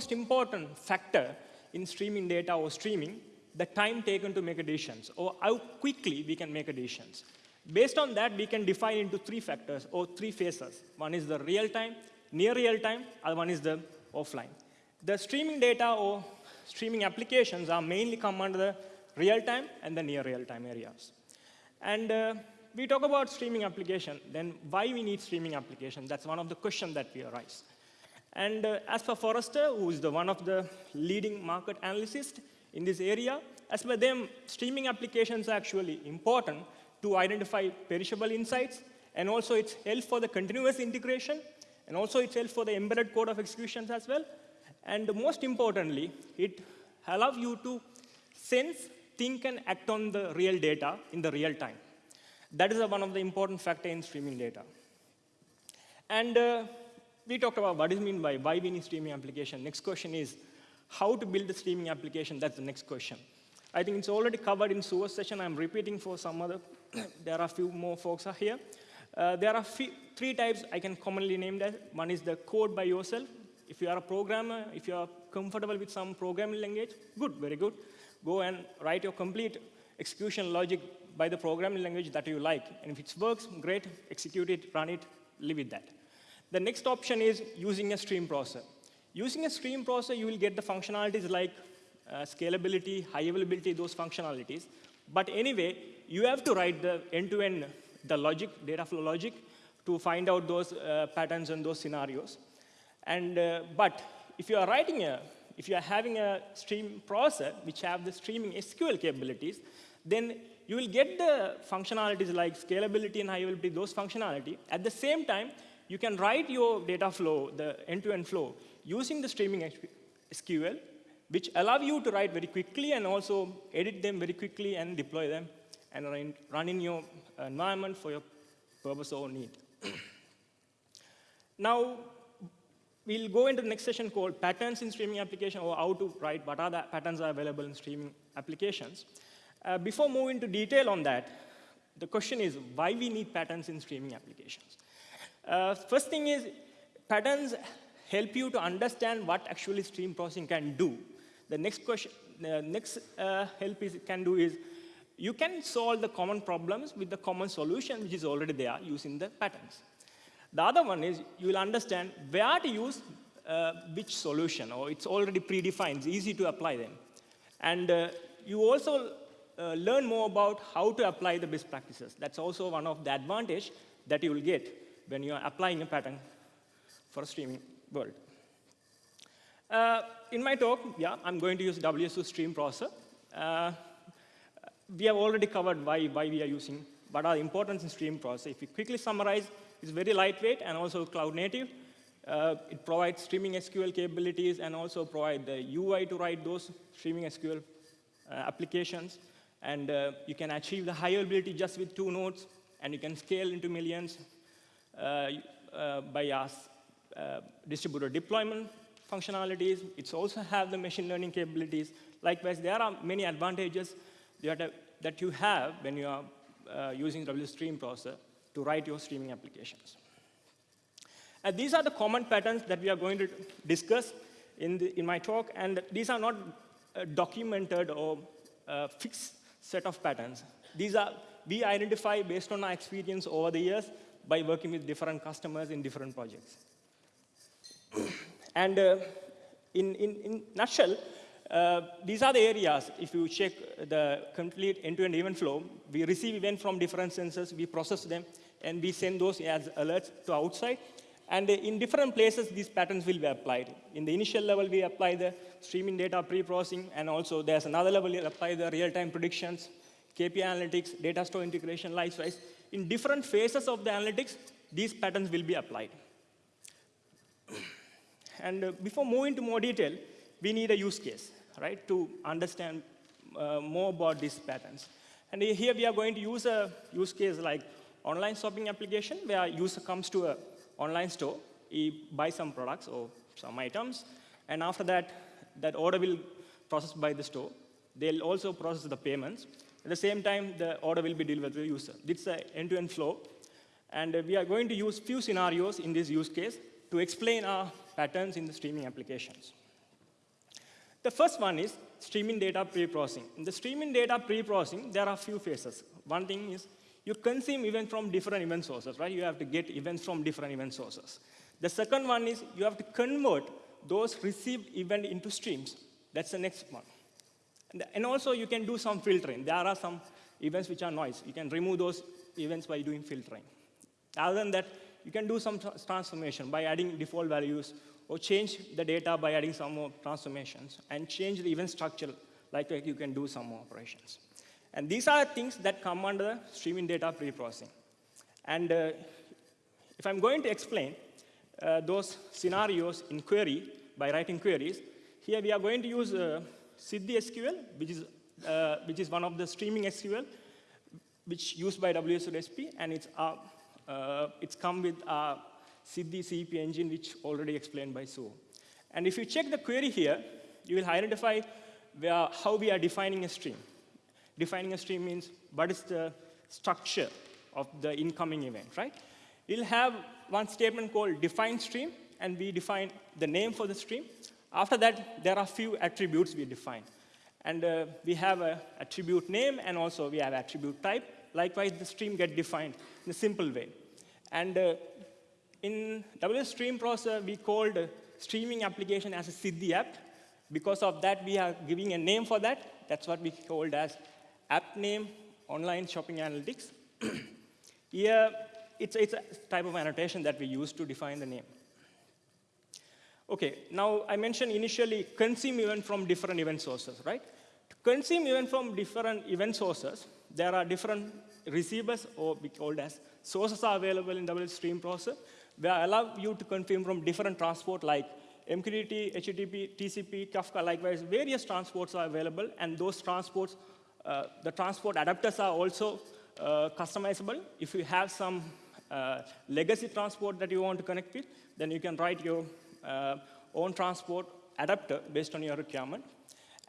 most important factor in streaming data or streaming, the time taken to make decisions, or how quickly we can make decisions. Based on that, we can define into three factors or three phases. One is the real time, near real time, other one is the offline. The streaming data or streaming applications are mainly come under the real time and the near real time areas. And uh, we talk about streaming application, then why we need streaming application? That's one of the questions that we arise. And uh, as per Forrester, who is the one of the leading market analysts in this area, as per them, streaming applications are actually important to identify perishable insights, and also it's help for the continuous integration, and also it's help for the embedded code of executions as well. And most importantly, it allows you to sense, think, and act on the real data in the real time. That is one of the important factor in streaming data. And uh, we talked about what is mean by why we need streaming application. Next question is how to build a streaming application. That's the next question. I think it's already covered in Suva's session. I'm repeating for some other, there are a few more folks are here. Uh, there are three types I can commonly name that. One is the code by yourself. If you are a programmer, if you are comfortable with some programming language, good, very good. Go and write your complete execution logic by the programming language that you like. And if it works, great, execute it, run it, live with that. The next option is using a stream processor. Using a stream processor, you will get the functionalities like uh, scalability, high availability, those functionalities. But anyway, you have to write the end-to-end, -end, the logic, data flow logic, to find out those uh, patterns and those scenarios. And, uh, but if you are writing a, if you are having a stream processor which have the streaming SQL capabilities, then you will get the functionalities like scalability and high availability, those functionality. At the same time, you can write your data flow, the end-to-end -end flow, using the streaming SQL, which allow you to write very quickly and also edit them very quickly and deploy them and run in your environment for your purpose or need. now, we'll go into the next session called patterns in streaming application or how to write what are the patterns are available in streaming applications. Uh, before moving into detail on that, the question is why we need patterns in streaming applications. Uh, first thing is, patterns help you to understand what actually stream processing can do. The next question, the next uh, help is can do is, you can solve the common problems with the common solution which is already there using the patterns. The other one is you will understand where to use uh, which solution, or it's already predefined, it's easy to apply them. And uh, you also uh, learn more about how to apply the best practices. That's also one of the advantage that you will get when you are applying a pattern for a streaming world. Uh, in my talk, yeah, I'm going to use WSO2 stream processor. Uh, we have already covered why, why we are using, what are the importance in stream processor. If we quickly summarize, it's very lightweight and also cloud native. Uh, it provides streaming SQL capabilities and also provide the UI to write those streaming SQL uh, applications. And uh, you can achieve the high availability just with two nodes, and you can scale into millions uh, uh, by us uh, distributed deployment functionalities. It's also have the machine learning capabilities. Likewise, there are many advantages that you have when you are uh, using WStream processor to write your streaming applications. And these are the common patterns that we are going to discuss in, the, in my talk, and these are not uh, documented or fixed set of patterns. These are, we identify based on our experience over the years by working with different customers in different projects. and uh, in, in, in nutshell, uh, these are the areas, if you check the complete end-to-end -end event flow, we receive events from different sensors, we process them, and we send those as alerts to outside. And in different places, these patterns will be applied. In the initial level, we apply the streaming data pre-processing, and also there's another level, we apply the real-time predictions, KPI analytics, data store integration, likewise in different phases of the analytics, these patterns will be applied. And uh, before moving to more detail, we need a use case, right, to understand uh, more about these patterns. And here we are going to use a use case like online shopping application, where a user comes to an online store, he buys some products or some items, and after that, that order will processed by the store. They'll also process the payments, at the same time, the order will be delivered to the user. Is an end-to-end flow. And uh, we are going to use few scenarios in this use case to explain our patterns in the streaming applications. The first one is streaming data pre-processing. In the streaming data pre-processing, there are few phases. One thing is you consume events from different event sources, right? You have to get events from different event sources. The second one is you have to convert those received event into streams. That's the next one. And, also you can do some filtering. There are some events which are noise. You can remove those events by doing filtering. Other than that, you can do some transformation by adding default values or change the data by adding some more transformations and change the event structure like you can do some more operations. And these are things that come under streaming data pre-processing. And uh, if I'm going to explain uh, those scenarios in query by writing queries, here we are going to use uh, Siddhi SQL, which is, uh, which is one of the streaming SQL, which used by WSO2SP, and it's, uh, uh, it's come with a Siddhi CEP engine, which already explained by Sue. And if you check the query here, you will identify where, how we are defining a stream. Defining a stream means what is the structure of the incoming event, right? We'll have one statement called define stream, and we define the name for the stream. After that, there are a few attributes we define. And uh, we have an attribute name, and also we have attribute type. Likewise, the stream get defined in a simple way. And uh, in WS Stream Processor, we called streaming application as a Siddhi app. Because of that, we are giving a name for that. That's what we called as app name online shopping analytics. Here, it's, it's a type of annotation that we use to define the name. Okay, now I mentioned initially consume event from different event sources, right? To consume event from different event sources, there are different receivers, or we called as sources are available in WS Stream Processor. They allow you to consume from different transport like MQTT, HTTP, TCP, Kafka, likewise, various transports are available, and those transports, uh, the transport adapters are also uh, customizable. If you have some uh, legacy transport that you want to connect with, then you can write your own transport adapter based on your requirement.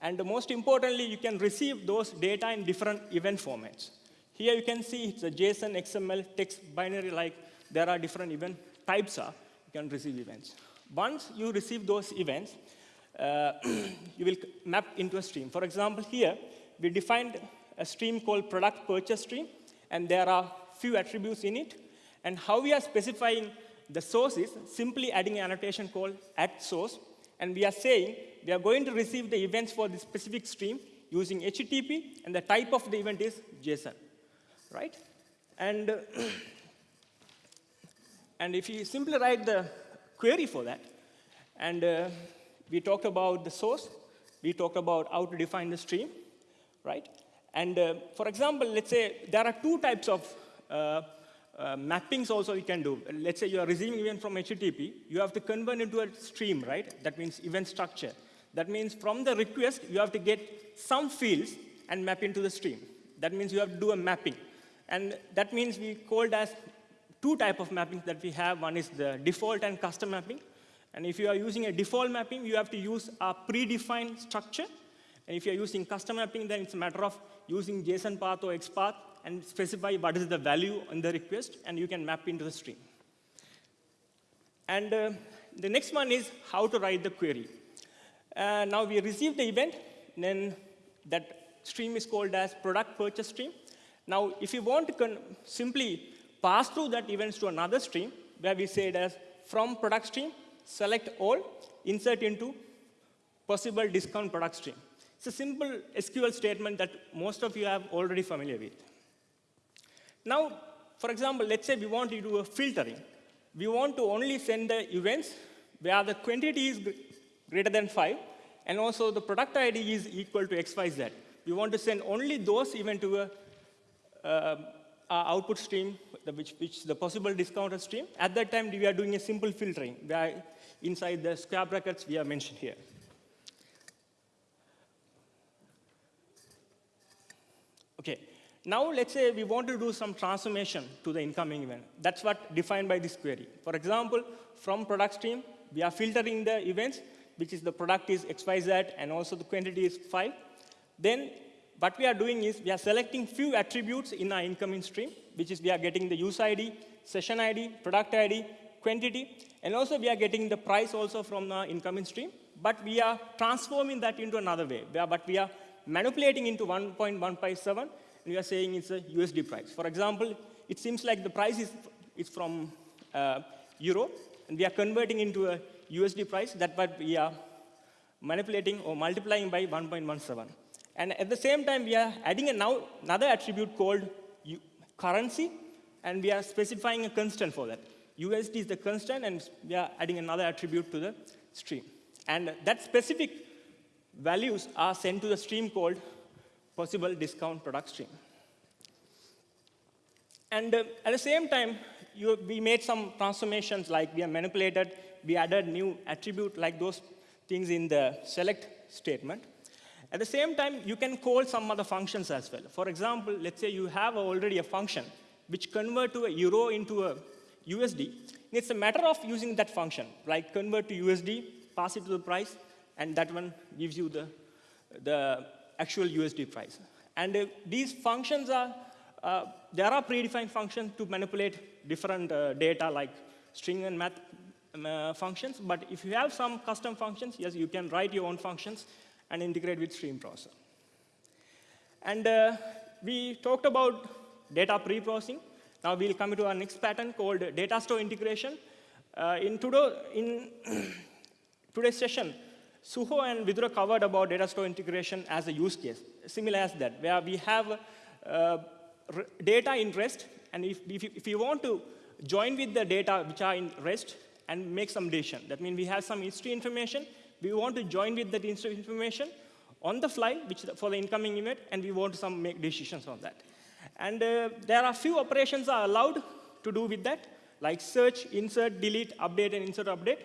And most importantly, you can receive those data in different event formats. Here you can see it's a JSON, XML, text, binary, like there are different event types are, you can receive events. Once you receive those events, uh, you will map into a stream. For example, here, we defined a stream called product purchase stream, and there are few attributes in it. And how we are specifying the source is simply adding an annotation called at source, and we are saying we are going to receive the events for this specific stream using HTTP, and the type of the event is JSON, right? And, uh, and if you simply write the query for that, and uh, we talked about the source, we talked about how to define the stream, right? And uh, for example, let's say there are two types of uh, mappings also you can do. Let's say you are receiving event from HTTP, you have to convert into a stream, right? That means event structure. That means from the request, you have to get some fields and map into the stream. That means you have to do a mapping. And that means we called as two type of mappings that we have. One is the default and custom mapping. And if you are using a default mapping, you have to use a predefined structure. And if you're using custom mapping, then it's a matter of using JSON path or XPath and specify what is the value in the request, and you can map into the stream. And uh, the next one is how to write the query. Uh, now we receive the event, then that stream is called as product purchase stream. Now, if you want to simply pass through that events to another stream, where we say it as from product stream, select all, insert into possible discount product stream. It's a simple SQL statement that most of you are already familiar with. Now, for example, let's say we want to do a filtering. We want to only send the events where the quantity is greater than 5, and also the product ID is equal to XYZ. We want to send only those events to a uh, output stream, which, which the possible discounted stream. At that time, we are doing a simple filtering, where inside the square brackets we have mentioned here. Okay, now let's say we want to do some transformation to the incoming event. That's what defined by this query. For example, from product stream, we are filtering the events, which is the product is XYZ and also the quantity is 5. Then what we are doing is we are selecting few attributes in our incoming stream, which is we are getting the use ID, session ID, product ID, quantity, and also we are getting the price also from the incoming stream. but we are transforming that into another way. But we are manipulating into 1.157, and we are saying it's a USD price. For example, it seems like the price is, is from uh, euro, and we are converting into a USD price. That what we are manipulating or multiplying by 1.17. And at the same time, we are adding a now another attribute called currency, and we are specifying a constant for that. USD is the constant, and we are adding another attribute to the stream. And that specific values are sent to the stream called possible discount product stream. And uh, at the same time, you, we made some transformations like we have manipulated, we added new attribute like those things in the select statement. At the same time, you can call some other functions as well. For example, let's say you have already a function which convert to a euro into a USD. It's a matter of using that function, like convert to USD, pass it to the price, and that one gives you the, the actual USD price. And uh, these functions are, uh, there are predefined functions to manipulate different uh, data like string and math um, uh, functions, but if you have some custom functions, yes, you can write your own functions and integrate with stream processor. And uh, we talked about data pre-processing. Now we'll come to our next pattern called data store integration. Uh, in, today, in today's session, Suho and Vidura covered about data store integration as a use case, similar as that, where we have uh, data in REST, and if, if, if you want to join with the data which are in REST and make some decision, that means we have some history information, we want to join with that history information on the fly, which for the incoming event, and we want to some make decisions on that. And uh, there are few operations are allowed to do with that, like search, insert, delete, update, and insert update.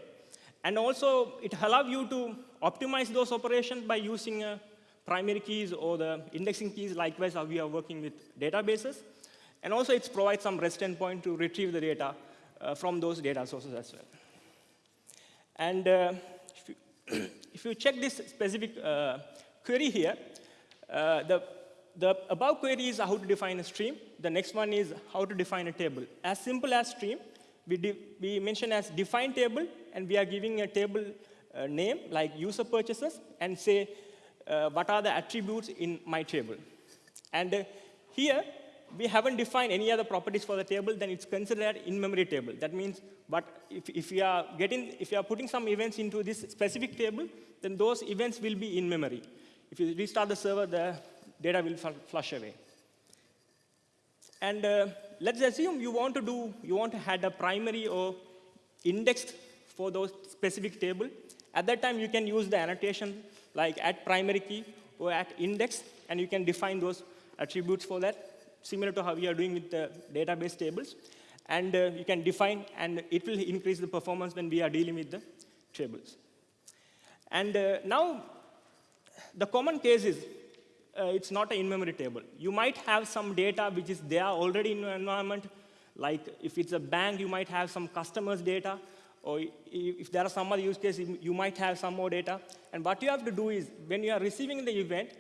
And also, it allows you to optimize those operations by using uh, primary keys or the indexing keys, likewise how we are working with databases. And also, it provides some REST endpoint to retrieve the data uh, from those data sources as well. And uh, if, you if, you, check this specific uh, query here, uh, the the above query is how to define a stream. The next one is how to define a table. As simple as stream, we, we mention as define table, and we are giving a table uh, name like user purchases, and say uh, what are the attributes in my table. And uh, here, we haven't defined any other properties for the table, then it's considered in-memory table. That means, but if, if you are getting, if you are putting some events into this specific table, then those events will be in memory. If you restart the server, the data will flush away. And uh, let's assume you want to do, you want to add a primary or index for those specific table. At that time, you can use the annotation like at primary key or at index, and you can define those attributes for that, similar to how we are doing with the database tables. And uh, you can define, and it will increase the performance when we are dealing with the tables. And uh, now, the common case is uh, it's not an in-memory table. You might have some data which is there already in your environment, like if it's a bank, you might have some customers' data, or if there are some other use cases, you might have some more data. And what you have to do is, when you are receiving the event,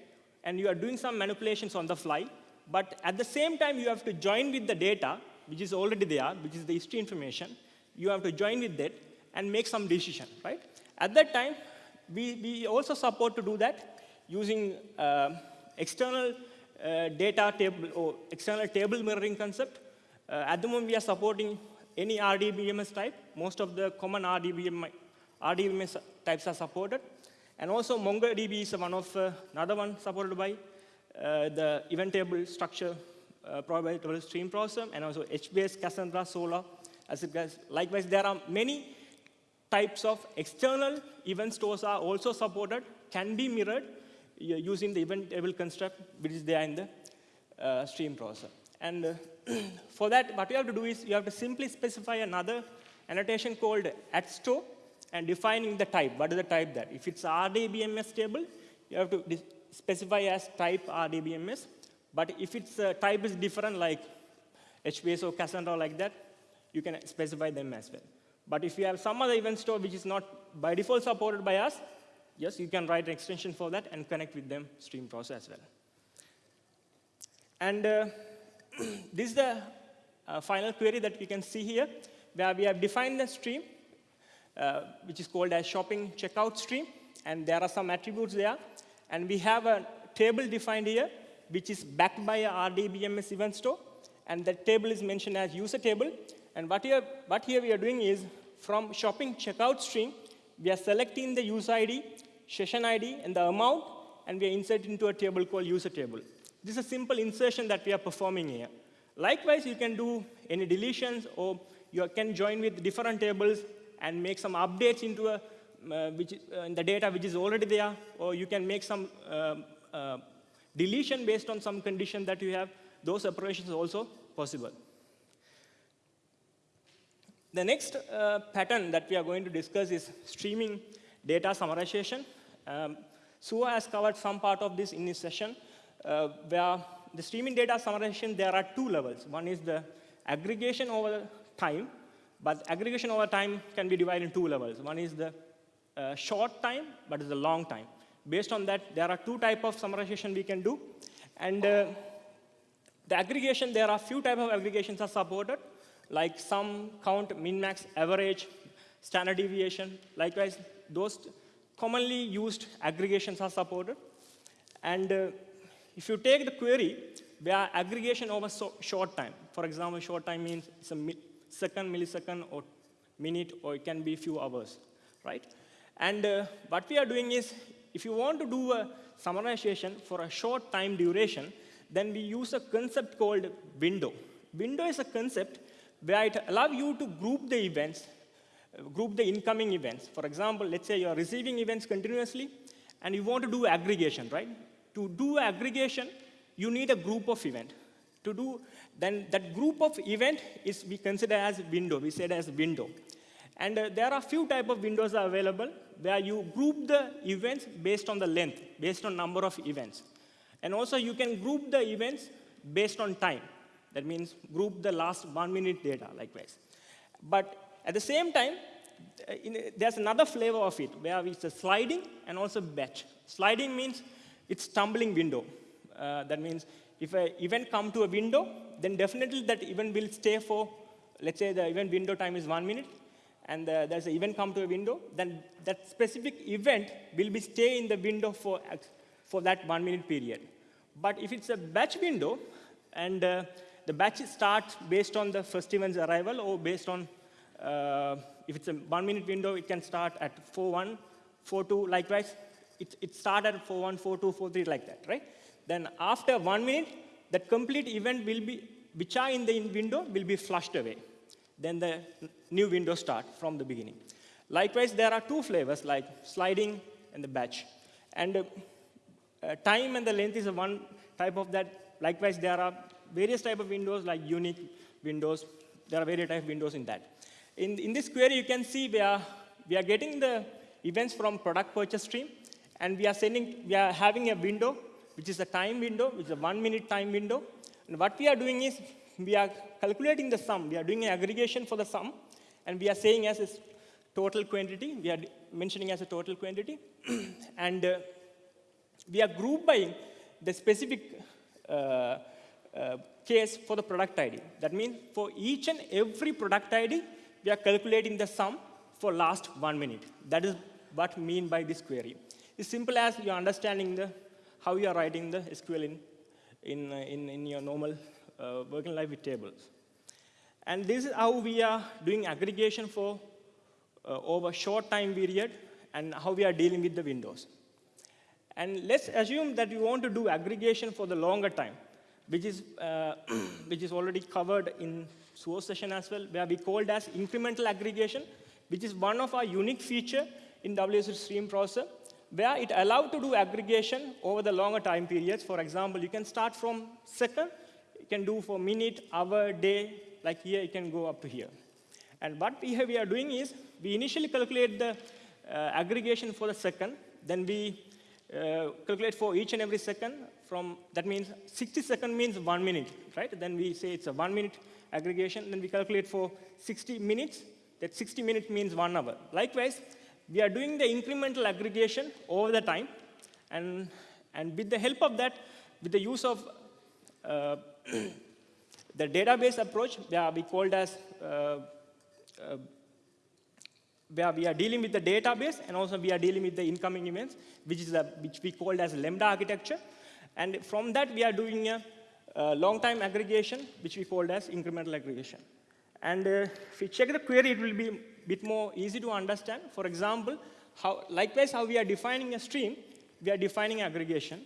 and you are doing some manipulations on the fly, but at the same time, you have to join with the data, which is already there, which is the history information. You have to join with that and make some decision, right? At that time, we, we also support to do that using uh, external uh, data table or external table mirroring concept. Uh, at the moment, we are supporting any RDBMS type. Most of the common RDBM, RDBMS types are supported. And also, MongoDB is one of uh, another one supported by uh, the event table structure uh, provided by stream processor, and also HBase, Cassandra, Solr. As it goes. Likewise, there are many types of external event stores are also supported, can be mirrored, using the event table construct, which is there in the uh, stream processor. And uh, for that, what you have to do is you have to simply specify another annotation called at store and defining the type. What is the type that? If it's RDBMS table, you have to specify as type RDBMS. But if its uh, type is different, like HBase or Cassandra like that, you can specify them as well. But if you have some other event store which is not by default supported by us, yes, you can write an extension for that and connect with them stream process as well. And uh, this is the uh, final query that we can see here, where we have defined the stream, uh, which is called as shopping checkout stream. and there are some attributes there. And we have a table defined here, which is backed by a RDBMS event store. And that table is mentioned as user table. And what here, what here we are doing is, from shopping checkout stream, we are selecting the user ID, session ID, and the amount, and we are inserting into a table called user table. This is a simple insertion that we are performing here. Likewise, you can do any deletions, or you can join with different tables and make some updates into a, uh, which, uh, in the data which is already there, or you can make some um, uh, deletion based on some condition that you have. Those operations are also possible. The next uh, pattern that we are going to discuss is streaming data summarization. Um, Suho has covered some part of this in this session, uh, where the streaming data summarization, there are two levels. One is the aggregation over time, but aggregation over time can be divided in two levels. One is the uh, short time, but it's a long time. Based on that, there are two type of summarization we can do. And uh, the aggregation, there are few type of aggregations are supported, like sum, count, min, max, average, standard deviation. Likewise, those commonly used aggregations are supported. And uh, if you take the query where aggregation over so short time, for example, short time means it's a second, millisecond, or minute, or it can be a few hours, right? And uh, what we are doing is, if you want to do a summarization for a short time duration, then we use a concept called window. Window is a concept where it allows you to group the events, group the incoming events. For example, let's say you're receiving events continuously, and you want to do aggregation, right? To do aggregation, you need a group of event. To do, then that group of event is we consider as window. We said as window. And uh, there are few type of windows available where you group the events based on the length, based on number of events. And also you can group the events based on time. That means group the last one minute data likewise. But at the same time, uh, in, there's another flavor of it where it's a sliding and also batch. Sliding means it's tumbling window. Uh, that means if an event come to a window, then definitely that event will stay for, let's say the event window time is one minute, and uh, there's an event come to a window, then that specific event will be stay in the window for, for that one minute period. But if it's a batch window, and uh, the batch starts based on the first event's arrival or based on, uh, if it's a one minute window, it can start at 4.1, 4.2, likewise, it, it starts at 4.1, 4.2, 4.3, like that, right? Then after one minute, that complete event will be, which are in the window, will be flushed away. Then the new window start from the beginning. Likewise, there are two flavors like sliding and the batch. And uh, time and the length is one type of that. Likewise, there are various type of windows like unique windows. There are various type of windows in that. In, in this query, you can see we are, we are getting the events from product purchase stream, and we are sending, we are having a window, which is a time window, which is a one minute time window. And what we are doing is we are calculating the sum. We are doing an aggregation for the sum, and we are saying as a total quantity. We are mentioning as a total quantity. and uh, we are group by the specific uh, uh, case for the product ID. That means for each and every product ID, we are calculating the sum for last one minute. That is what mean by this query. It's simple as you're understanding the, how you are writing the SQL in, in, in, in your normal uh, working life with tables. And this is how we are doing aggregation for uh, over short time period and how we are dealing with the windows. And let's assume that you want to do aggregation for the longer time, which is, uh, which is already covered in Suho's session as well, where we called as incremental aggregation, which is one of our unique feature in WSO2 stream processor, where it allowed to do aggregation over the longer time periods. For example, you can start from second you can do for minute, hour, day, like here, you can go up to here. And what we, have, we are doing is, we initially calculate the uh, aggregation for the second, then we uh, calculate for each and every second from, that means 60 second means one minute, right? Then we say it's a one minute aggregation, then we calculate for 60 minutes, that 60 minutes means one hour. Likewise, we are doing the incremental aggregation over the time, and, and with the help of that, with the use of uh, the database approach, yeah, we called as uh, uh, where we are dealing with the database and also we are dealing with the incoming events, which is which we called as lambda architecture. And from that, we are doing a, a long time aggregation, which we called as incremental aggregation. And uh, if we check the query, it will be bit more easy to understand. For example, how, likewise, how we are defining a stream, we are defining aggregation.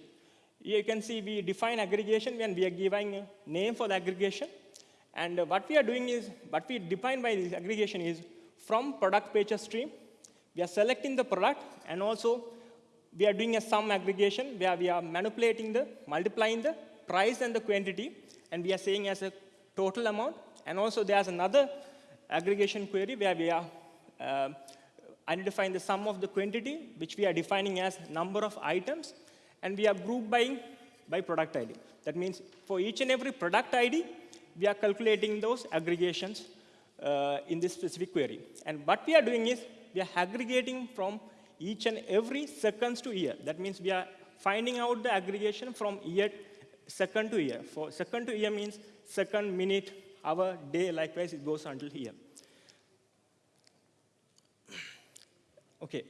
Here you can see we define aggregation when we are giving a name for the aggregation. And uh, what we are doing is, what we define by this aggregation is from product pages stream, we are selecting the product and also we are doing a sum aggregation where we are manipulating the, multiplying the price and the quantity and we are saying as a total amount. And also there's another aggregation query where we are uh, identifying the sum of the quantity, which we are defining as number of items, and we are group buying by product ID. That means for each and every product ID, we are calculating those aggregations uh, in this specific query. And what we are doing is we are aggregating from each and every seconds to year. That means we are finding out the aggregation from year, second to year. For second to year means second, minute, hour, day, likewise it goes until here. Okay.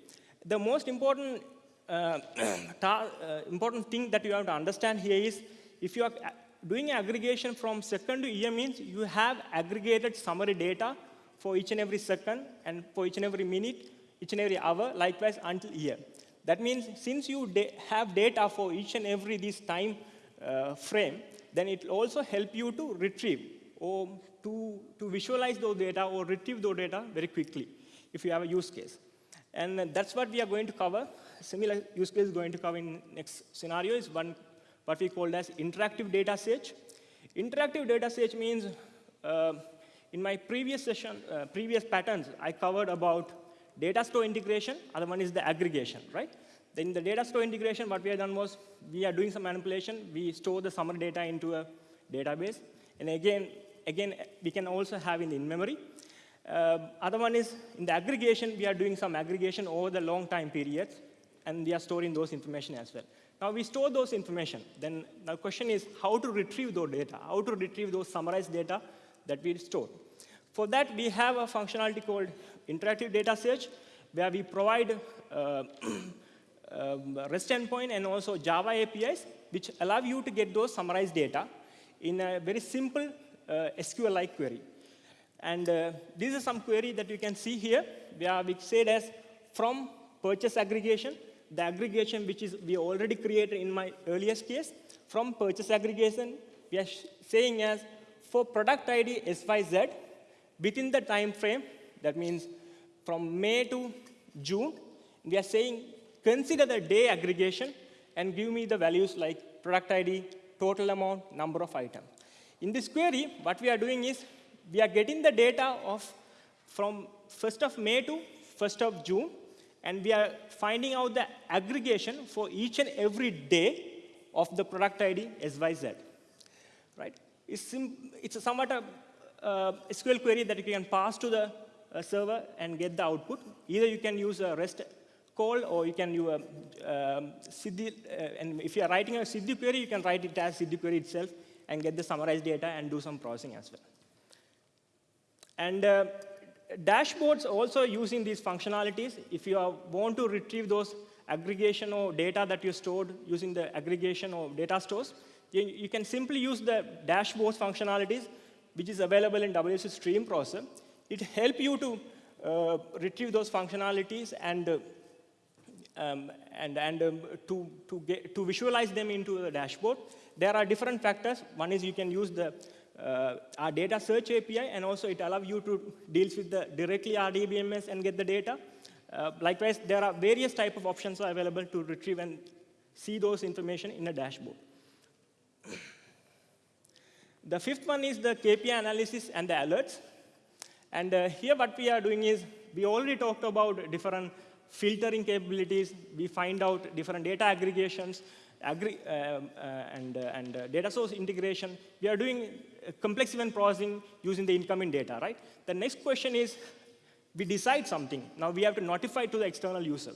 The most important, uh, uh, important thing that you have to understand here is if you are doing aggregation from second to year means you have aggregated summary data for each and every second and for each and every minute, each and every hour, likewise until year. That means since you da have data for each and every this time uh, frame, then it will also help you to retrieve or to, to visualize those data or retrieve those data very quickly if you have a use case. And that's what we are going to cover. Similar use case going to cover in next scenario is one what we called as interactive data search. Interactive data search means, uh, in my previous session, uh, previous patterns, I covered about data store integration, other one is the aggregation, right? Then the data store integration, what we have done was, we are doing some manipulation, we store the summary data into a database, and again, again, we can also have in in-memory. Uh, other one is, in the aggregation, we are doing some aggregation over the long time periods, and we are storing those information as well. Now we store those information. Then the question is how to retrieve those data, how to retrieve those summarized data that we store. For that, we have a functionality called interactive data search, where we provide uh, um, REST endpoint and also Java APIs, which allow you to get those summarized data in a very simple uh, SQL-like query. And uh, this is some query that you can see here, we said as from purchase aggregation the aggregation which is we already created in my earliest case. From purchase aggregation, we are saying as for product ID XYZ, within the time frame, that means from May to June, we are saying consider the day aggregation and give me the values like product ID, total amount, number of items. In this query, what we are doing is we are getting the data of from 1st of May to 1st of June, and we are finding out the aggregation for each and every day of the product ID XYZ. Right? It's, it's a somewhat a uh, SQL query that you can pass to the uh, server and get the output. Either you can use a REST call or you can use a um, uh, and if you are writing a Siddhi query, you can write it as Siddhi query itself and get the summarized data and do some processing as well. And uh, dashboards also using these functionalities. If you are, want to retrieve those aggregation or data that you stored using the aggregation or data stores, you, you can simply use the dashboards functionalities, which is available in WSO2 Stream Processor. It helps you to uh, retrieve those functionalities and uh, um, and, and um, to, to, get, to visualize them into the dashboard. There are different factors. One is you can use the uh, our data search API, and also it allows you to deal with the directly RDBMS and get the data. Uh, likewise, there are various type of options are available to retrieve and see those information in a dashboard. the fifth one is the KPI analysis and the alerts. And uh, here what we are doing is, we already talked about different filtering capabilities. We find out different data aggregations agri uh, uh, and, uh, and data source integration. We are doing complex event processing using the incoming data, right? The next question is, we decide something. Now we have to notify to the external user.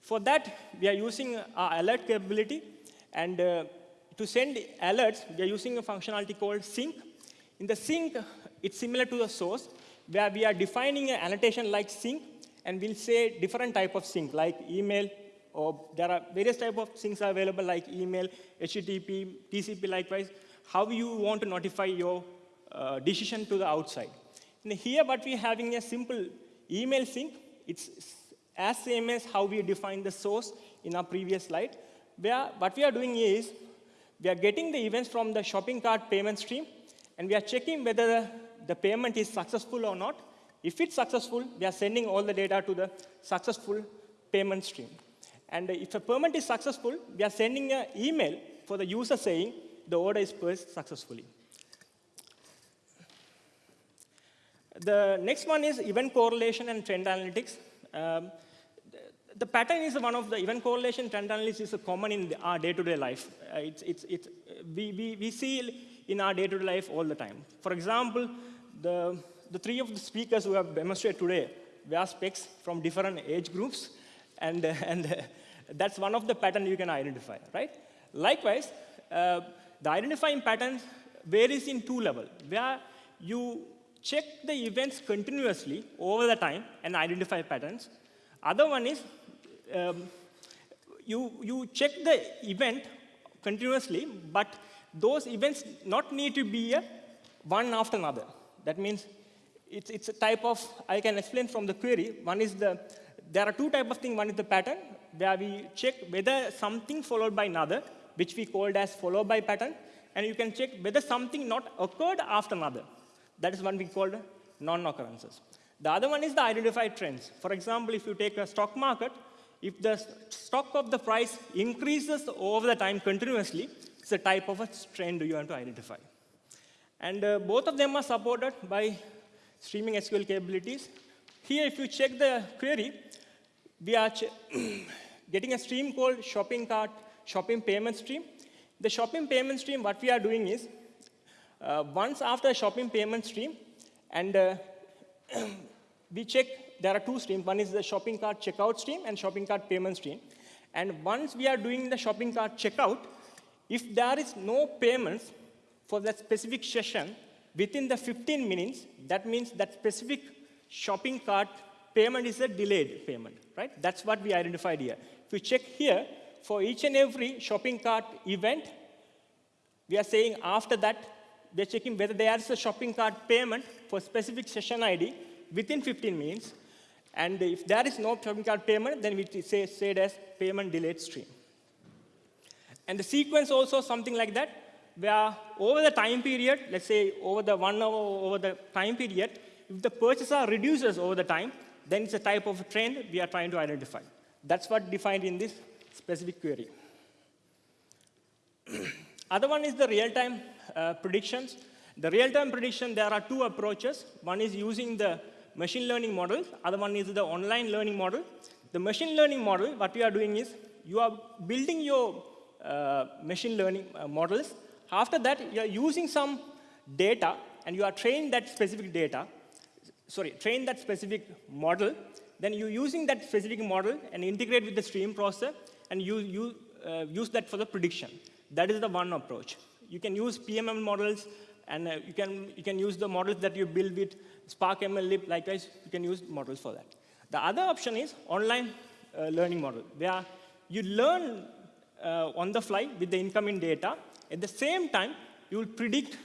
For that, we are using our alert capability. And uh, to send alerts, we are using a functionality called sink. In the sink, it's similar to the source, where we are defining an annotation like sink, and we'll say different type of sink, like email, or there are various type of things available like email, HTTP, TCP likewise, how you want to notify your uh, decision to the outside. And here what we're having a simple email sink, it's as same as how we define the source in our previous slide, where what we are doing is, we are getting the events from the shopping cart payment stream, and we are checking whether the, the payment is successful or not. If it's successful, we are sending all the data to the successful payment stream. And if a payment is successful, we are sending an email for the user saying the order is placed successfully. The next one is event correlation and trend analytics. Um, the pattern is one of the event correlation trend analysis is common in our day-to-day -day life. Uh, it's, it's, it's, we, we, we see in our day-to-day -day life all the time. For example, the, the three of the speakers who have demonstrated today wear specs from different age groups, and, and that's one of the patterns you can identify, right? Likewise, uh, the identifying pattern varies in two levels, where you check the events continuously over the time and identify patterns. Other one is um, you, you check the event continuously, but those events not need to be a one after another. That means it's, it's a type of, I can explain from the query. One is the, there are two type of things. One is the pattern, where we check whether something followed by another, which we called as followed by pattern. And you can check whether something not occurred after another. That is one we called non-occurrences. The other one is the identified trends. For example, if you take a stock market, if the stock of the price increases over the time continuously, it's a type of a trend you want to identify. And uh, both of them are supported by streaming SQL capabilities. Here, if you check the query, we are getting a stream called shopping cart, shopping payment stream. The shopping payment stream, what we are doing is, uh, once after shopping payment stream, and uh, we check there are two streams. One is the shopping cart checkout stream and shopping cart payment stream. And once we are doing the shopping cart checkout, if there is no payments for that specific session within the 15 minutes, that means that specific shopping cart payment is a delayed payment, right? That's what we identified here. If you check here, for each and every shopping cart event, we are saying after that, we're checking whether there is a shopping cart payment for specific session ID within 15 minutes. And if there is no shopping cart payment, then we say, say it as payment delayed stream. And the sequence also something like that, where over the time period, let's say over the one hour over the time period, if the purchaser reduces over the time, then it's a type of trend we are trying to identify. That's what defined in this specific query. Other one is the real-time uh, predictions. The real-time prediction, there are two approaches. One is using the machine learning model. Other one is the online learning model. The machine learning model, what we are doing is, you are building your uh, machine learning uh, models. After that, you are using some data, and you are training that specific data, sorry, train that specific model. Then you using that specific model and integrate with the stream processor, and you, you uh, use that for the prediction. That is the one approach. You can use PMML models, and uh, you, can, you can use the models that you build with Spark MLlib, likewise, you can use models for that. The other option is online uh, learning model, where you learn uh, on the fly with the incoming data. At the same time, you will predict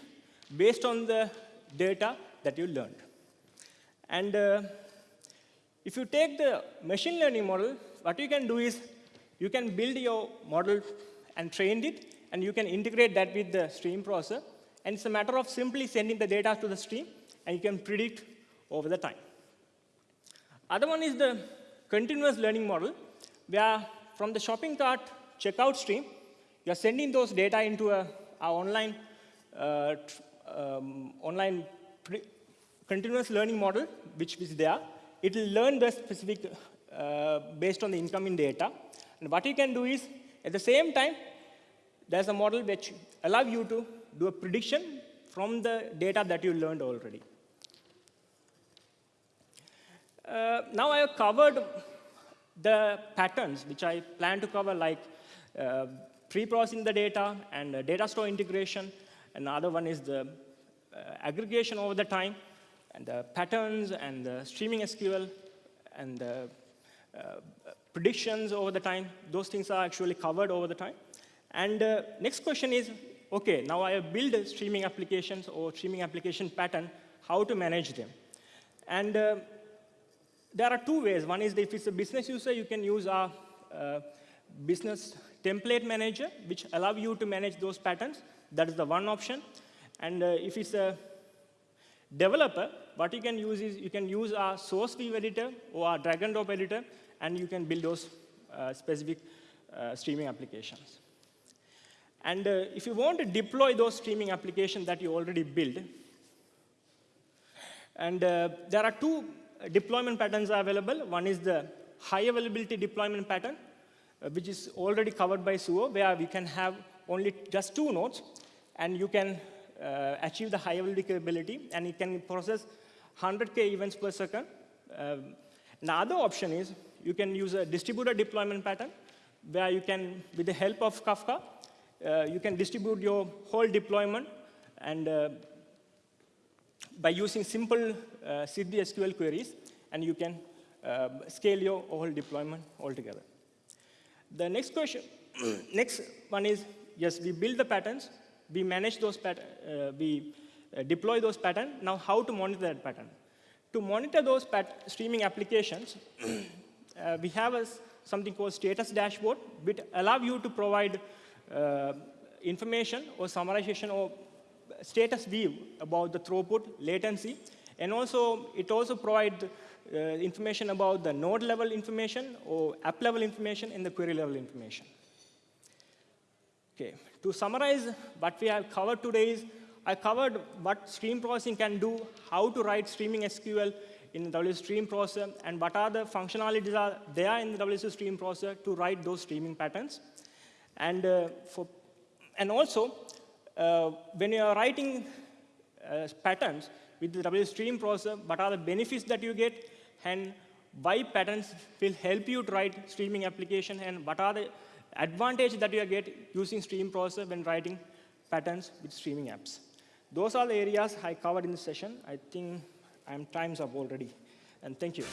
based on the data that you learned. And uh, if you take the machine learning model, what you can do is you can build your model and train it, and you can integrate that with the stream processor. And it's a matter of simply sending the data to the stream, and you can predict over the time. Other one is the continuous learning model, where from the shopping cart checkout stream, you're sending those data into a, online, uh, um, online continuous learning model, which is there. It will learn the specific uh, based on the incoming data. And what you can do is, at the same time, there's a model which allow you to do a prediction from the data that you learned already. Uh, now I have covered the patterns which I plan to cover, like uh, pre-processing the data and uh, data store integration. Another one is the uh, aggregation over the time, and the patterns and the streaming SQL, and the uh, predictions over the time. Those things are actually covered over the time. And uh, next question is, okay, now I have built streaming applications or streaming application pattern, how to manage them? And uh, there are two ways. One is if it's a business user, you can use our uh, business template manager, which allow you to manage those patterns. That is the one option. And uh, if it's a developer, what you can use is you can use our source view editor or our drag and drop editor, and you can build those uh, specific uh, streaming applications. And uh, if you want to deploy those streaming applications that you already built, and uh, there are two deployment patterns available. One is the high availability deployment pattern, uh, which is already covered by Suho, where we can have only just two nodes, and you can uh, achieve the high availability, and it can process 100K events per second. Um, the other option is you can use a distributed deployment pattern, where you can, with the help of Kafka, uh, you can distribute your whole deployment and uh, by using simple uh, Siddhi SQL queries, and you can uh, scale your whole deployment altogether. The next question, next one is, yes, we build the patterns, we manage those patterns, uh, we uh, deploy those patterns. Now, how to monitor that pattern? To monitor those streaming applications, uh, we have a, something called status dashboard, which allow you to provide uh, information or summarization or status view about the throughput, latency, and also it also provides uh, information about the node level information or app level information and the query level information. Okay, to summarize what we have covered today is I covered what stream processing can do, how to write streaming SQL in the WSO2 stream processor, and what are the functionalities are there in the WSO2 stream processor to write those streaming patterns. And, uh, for, and also, uh, when you are writing uh, patterns with the WSO2 stream processor, what are the benefits that you get, and why patterns will help you to write streaming application, and what are the advantage that you get using stream processor when writing patterns with streaming apps. Those are the areas I covered in the session. I think I'm time's up already. And thank you.